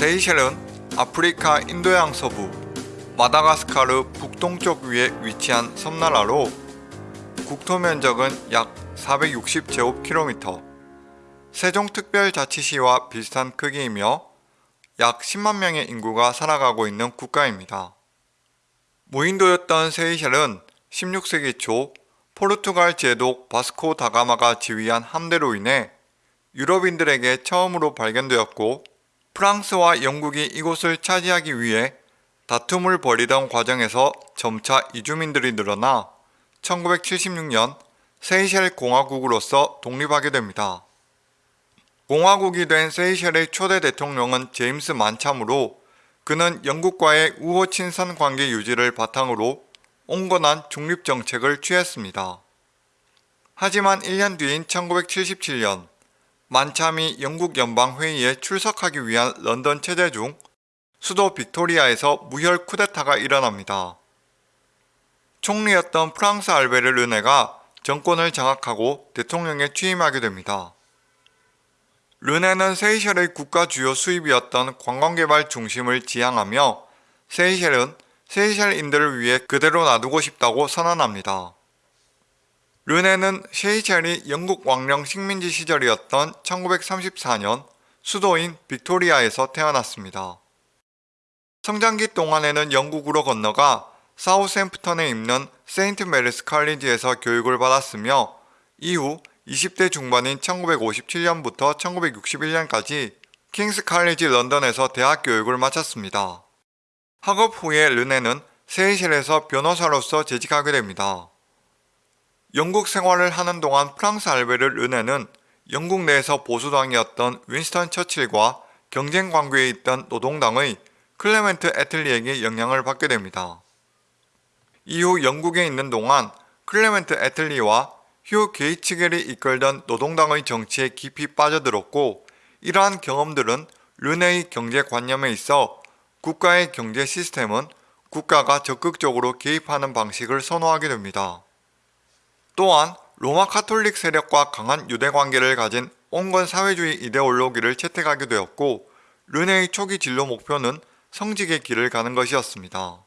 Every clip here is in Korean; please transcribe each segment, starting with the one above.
세이셸은 아프리카 인도양 서부, 마다가스카르 북동쪽 위에 위치한 섬나라로 국토 면적은 약 460제곱킬로미터, 세종특별자치시와 비슷한 크기이며 약 10만 명의 인구가 살아가고 있는 국가입니다. 무인도였던 세이셸은 16세기 초 포르투갈 제독 바스코 다가마가 지휘한 함대로 인해 유럽인들에게 처음으로 발견되었고 프랑스와 영국이 이곳을 차지하기 위해 다툼을 벌이던 과정에서 점차 이주민들이 늘어나 1976년 세이셸 공화국으로서 독립하게 됩니다. 공화국이 된 세이셸의 초대 대통령은 제임스 만참으로 그는 영국과의 우호 친선 관계 유지를 바탕으로 온건한 중립 정책을 취했습니다. 하지만 1년 뒤인 1977년 만참이 영국 연방회의에 출석하기 위한 런던 체제 중 수도 빅토리아에서 무혈 쿠데타가 일어납니다. 총리였던 프랑스 알베르 르네가 정권을 장악하고 대통령에 취임하게 됩니다. 르네는 세이셸의 국가 주요 수입이었던 관광개발 중심을 지향하며 세이셸은 세이셸인들을 위해 그대로 놔두고 싶다고 선언합니다. 르네는 세이셸이 영국 왕령 식민지 시절이었던 1934년 수도인 빅토리아에서 태어났습니다. 성장기 동안에는 영국으로 건너가 사우샘프턴에 있는 세인트 메리스 칼리지에서 교육을 받았으며 이후 20대 중반인 1957년부터 1961년까지 킹스 칼리지 런던에서 대학 교육을 마쳤습니다. 학업 후에 르네는 세이셸에서 변호사로서 재직하게 됩니다. 영국 생활을 하는 동안 프랑스 알베르 르네는 영국 내에서 보수당이었던 윈스턴 처칠과 경쟁 관계에 있던 노동당의 클레멘트 애틀리에게 영향을 받게 됩니다. 이후 영국에 있는 동안 클레멘트 애틀리와 휴 게이츠켈이 이끌던 노동당의 정치에 깊이 빠져들었고 이러한 경험들은 르네의 경제관념에 있어 국가의 경제 시스템은 국가가 적극적으로 개입하는 방식을 선호하게 됩니다. 또한 로마 카톨릭 세력과 강한 유대 관계를 가진 온건 사회주의 이데올로기를 채택하게 되었고 르네의 초기 진로 목표는 성직의 길을 가는 것이었습니다.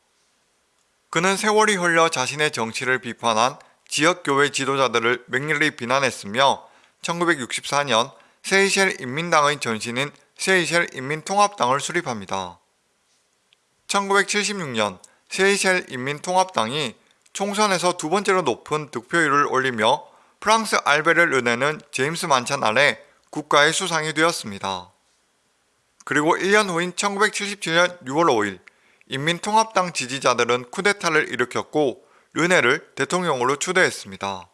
그는 세월이 흘러 자신의 정치를 비판한 지역교회 지도자들을 맹렬히 비난했으며 1964년 세이셸 인민당의 전신인 세이셸 인민통합당을 수립합니다. 1976년 세이셸 인민통합당이 총선에서 두 번째로 높은 득표율을 올리며 프랑스 알베르 르네는 제임스 만찬 아래 국가의 수상이 되었습니다. 그리고 1년 후인 1977년 6월 5일 인민통합당 지지자들은 쿠데타를 일으켰고 르네를 대통령으로 추대했습니다.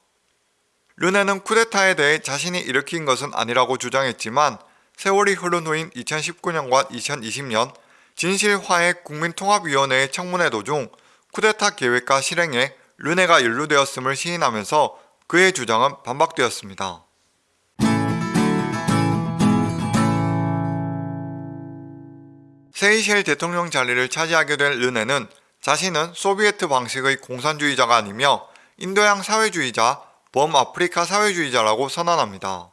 르네는 쿠데타에 대해 자신이 일으킨 것은 아니라고 주장했지만 세월이 흐른 후인 2019년과 2020년 진실화해 국민통합위원회의 청문회 도중 쿠데타 계획과 실행에 르네가 연루되었음을 시인하면서 그의 주장은 반박되었습니다. 세이셸 대통령 자리를 차지하게 된 르네는 자신은 소비에트 방식의 공산주의자가 아니며 인도양 사회주의자, 범아프리카 사회주의자라고 선언합니다.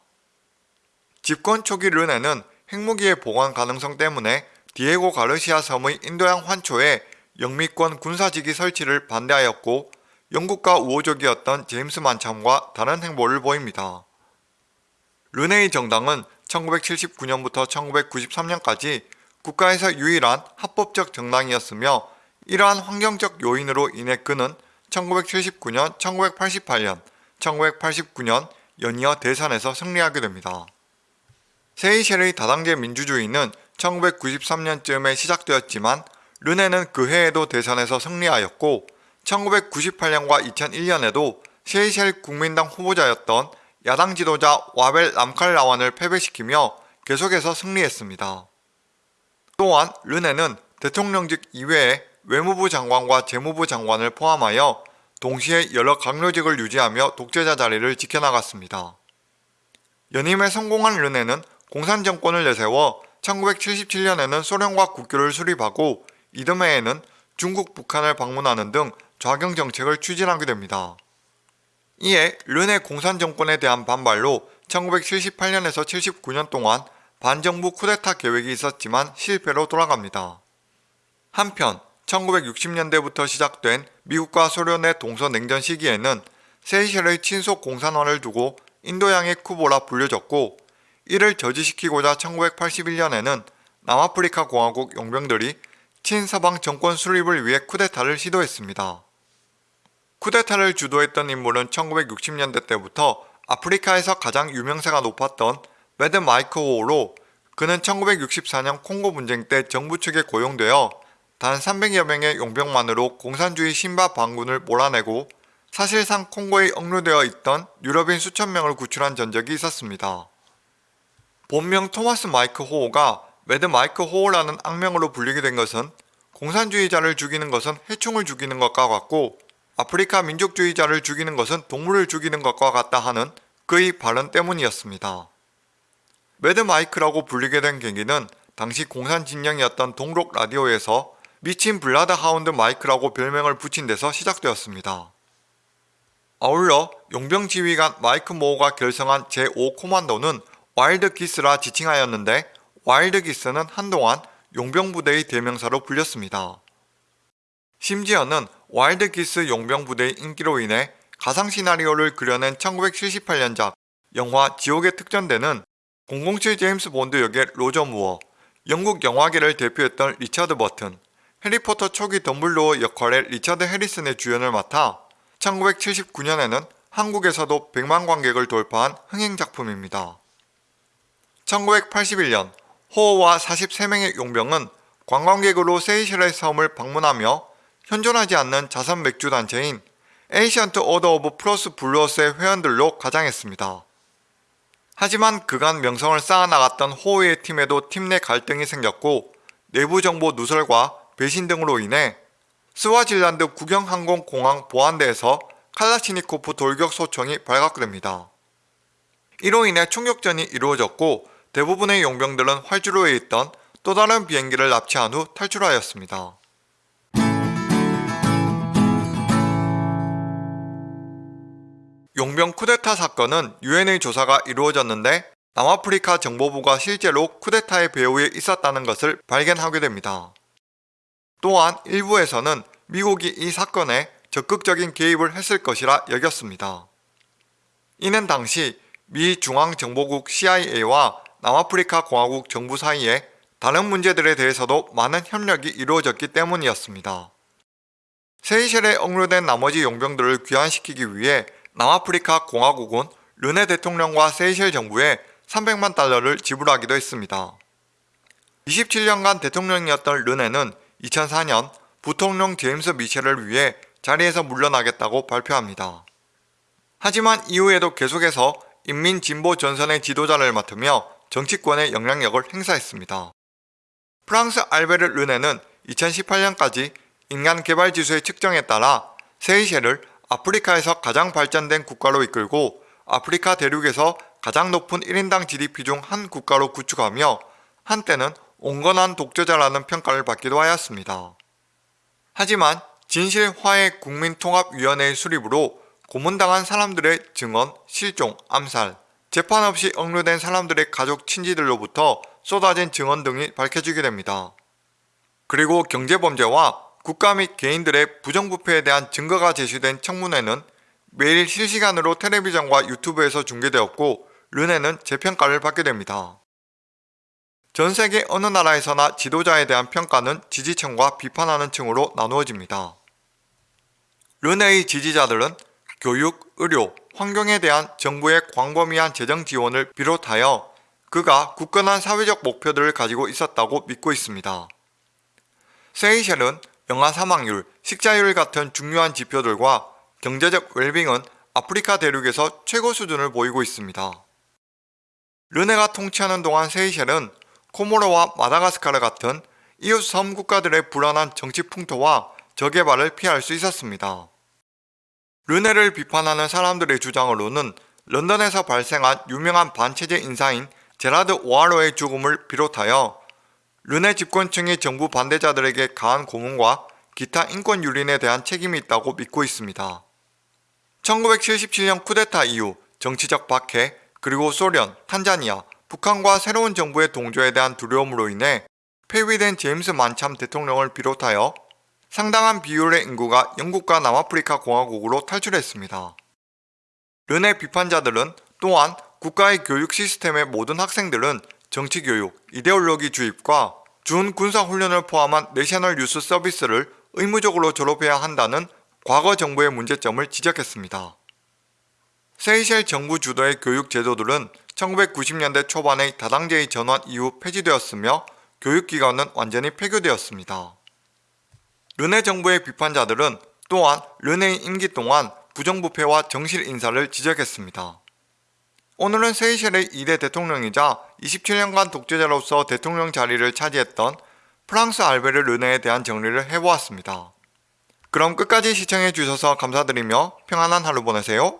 집권 초기 르네는 핵무기의 보관 가능성 때문에 디에고 가르시아 섬의 인도양 환초에 영미권 군사지기 설치를 반대하였고 영국과 우호적이었던 제임스 만참과 다른 행보를 보입니다. 르네의 정당은 1979년부터 1993년까지 국가에서 유일한 합법적 정당이었으며 이러한 환경적 요인으로 인해 그는 1979년, 1988년, 1989년 연이어 대선에서 승리하게 됩니다. 세이셸의 다당제 민주주의는 1993년쯤에 시작되었지만 르네는 그 해에도 대선에서 승리하였고 1998년과 2001년에도 세이셸 국민당 후보자였던 야당 지도자 와벨 람칼라완을 패배시키며 계속해서 승리했습니다. 또한 르네는 대통령직 이외에 외무부 장관과 재무부 장관을 포함하여 동시에 여러 강요직을 유지하며 독재자 자리를 지켜나갔습니다. 연임에 성공한 르네는 공산정권을 내세워 1977년에는 소련과 국교를 수립하고 이듬해에는 중국, 북한을 방문하는 등 좌경 정책을 추진하게 됩니다. 이에 르네 공산 정권에 대한 반발로 1978년에서 79년 동안 반정부 쿠데타 계획이 있었지만 실패로 돌아갑니다. 한편 1960년대부터 시작된 미국과 소련의 동서냉전 시기에는 세이셸의 친속 공산화를 두고 인도양의 쿠보라 불려졌고 이를 저지시키고자 1981년에는 남아프리카 공화국 용병들이 친서방 정권 수립을 위해 쿠데타를 시도했습니다. 쿠데타를 주도했던 인물은 1960년대 때부터 아프리카에서 가장 유명세가 높았던 매드 마이크 호로 그는 1964년 콩고 분쟁 때 정부 측에 고용되어 단 300여 명의 용병만으로 공산주의 심바 반군을 몰아내고 사실상 콩고에 억류되어 있던 유럽인 수천 명을 구출한 전적이 있었습니다. 본명 토마스 마이크 호어가 Mad Mike 호어라는 악명으로 불리게 된 것은 공산주의자를 죽이는 것은 해충을 죽이는 것과 같고 아프리카 민족주의자를 죽이는 것은 동물을 죽이는 것과 같다 하는 그의 발언 때문이었습니다. Mad Mike라고 불리게 된 계기는 당시 공산 진영이었던 동독 라디오에서 미친 bloodhound 마이크라고 별명을 붙인 데서 시작되었습니다. 아울러 용병 지휘관 마이크 호어가 결성한 제5 코만도는 Wild Geese라 지칭하였는데 Wild Geese는 한동안 용병 부대의 대명사로 불렸습니다. 심지어는 Wild Geese 용병 부대의 인기로 인해 가상 시나리오를 그려낸 1978년작 영화 지옥의 특전대는 007 제임스 본드 역의 로저 무어, 영국 영화계를 대표했던 리처드 버튼, 해리포터 초기 덤블도어 역할의 리처드 해리슨의 주연을 맡아 1979년에는 한국에서도 100만 관객을 돌파한 흥행작품입니다. 1981년 호어와 43명의 용병은 관광객으로 세이셸의 섬을 방문하며 현존하지 않는 자선 맥주 단체인 Ancient Order of Froth Blowers의 회원들로 가장했습니다. 하지만 그간 명성을 쌓아나갔던 호우의 팀에도 팀 내 갈등이 생겼고 내부 정보 누설과 배신 등으로 인해 스와질란드 국영항공공항 보안대에서 칼라시니코프 돌격 소총이 발각됩니다. 이로 인해 총격전이 이루어졌고 대부분의 용병들은 활주로에 있던 또 다른 비행기를 납치한 후 탈출하였습니다. 용병 쿠데타 사건은 유엔의 조사가 이루어졌는데 남아프리카 정보부가 실제로 쿠데타의 배후에 있었다는 것을 발견하게 됩니다. 또한 일부에서는 미국이 이 사건에 적극적인 개입을 했을 것이라 여겼습니다. 이는 당시 미 중앙정보국 CIA와 남아프리카 공화국 정부 사이에 다른 문제들에 대해서도 많은 협력이 이루어졌기 때문이었습니다. 세이셸에 억류된 나머지 용병들을 귀환시키기 위해 남아프리카 공화국은 르네 대통령과 세이셸 정부에 300만 달러를 지불하기도 했습니다. 27년간 대통령이었던 르네는 2004년 부통령 제임스 미셸을 위해 자리에서 물러나겠다고 발표합니다. 하지만 이후에도 계속해서 인민진보 전선의 지도자를 맡으며 정치권의 영향력을 행사했습니다. 프랑스 알베르 르네는 2018년까지 인간개발지수의 측정에 따라 세이셸을 아프리카에서 가장 발전된 국가로 이끌고 아프리카 대륙에서 가장 높은 1인당 GDP 중 한 국가로 구축하며 한때는 온건한 독재자라는 평가를 받기도 하였습니다. 하지만 진실화해 국민통합위원회의 수립으로 고문당한 사람들의 증언, 실종, 암살, 재판 없이 억류된 사람들의 가족 친지들로부터 쏟아진 증언 등이 밝혀지게 됩니다. 그리고 경제범죄와 국가 및 개인들의 부정부패에 대한 증거가 제시된 청문회는 매일 실시간으로 텔레비전과 유튜브에서 중계되었고 르네는 재평가를 받게 됩니다. 전 세계 어느 나라에서나 지도자에 대한 평가는 지지층과 비판하는 층으로 나누어집니다. 르네의 지지자들은 교육, 의료, 환경에 대한 정부의 광범위한 재정 지원을 비롯하여 그가 굳건한 사회적 목표들을 가지고 있었다고 믿고 있습니다. 세이셸은 영아 사망률, 식자율 같은 중요한 지표들과 경제적 웰빙은 아프리카 대륙에서 최고 수준을 보이고 있습니다. 르네가 통치하는 동안 세이셸은 코모로와 마다가스카르 같은 이웃 섬 국가들의 불안한 정치 풍토와 저개발을 피할 수 있었습니다. 르네를 비판하는 사람들의 주장으로는 런던에서 발생한 유명한 반체제 인사인 제라드 오하로의 죽음을 비롯하여 르네 집권층이 정부 반대자들에게 가한 고문과 기타 인권 유린에 대한 책임이 있다고 믿고 있습니다. 1977년 쿠데타 이후 정치적 박해, 그리고 소련, 탄자니아, 북한과 새로운 정부의 동조에 대한 두려움으로 인해 폐위된 제임스 만참 대통령을 비롯하여 상당한 비율의 인구가 영국과 남아프리카 공화국으로 탈출했습니다. 르네 비판자들은 또한 국가의 교육 시스템의 모든 학생들은 정치교육, 이데올로기 주입과 준 군사훈련을 포함한 내셔널 유스 서비스를 의무적으로 졸업해야 한다는 과거 정부의 문제점을 지적했습니다. 세이셸 정부 주도의 교육 제도들은 1990년대 초반의 다당제의 전환 이후 폐지되었으며 교육기관은 완전히 폐교되었습니다. 르네 정부의 비판자들은 또한 르네의 임기 동안 부정부패와 정실 인사를 지적했습니다. 오늘은 세이셸의 2대 대통령이자 27년간 독재자로서 대통령 자리를 차지했던 프랑스 알베르 르네에 대한 정리를 해보았습니다. 그럼 끝까지 시청해 주셔서 감사드리며 평안한 하루 보내세요.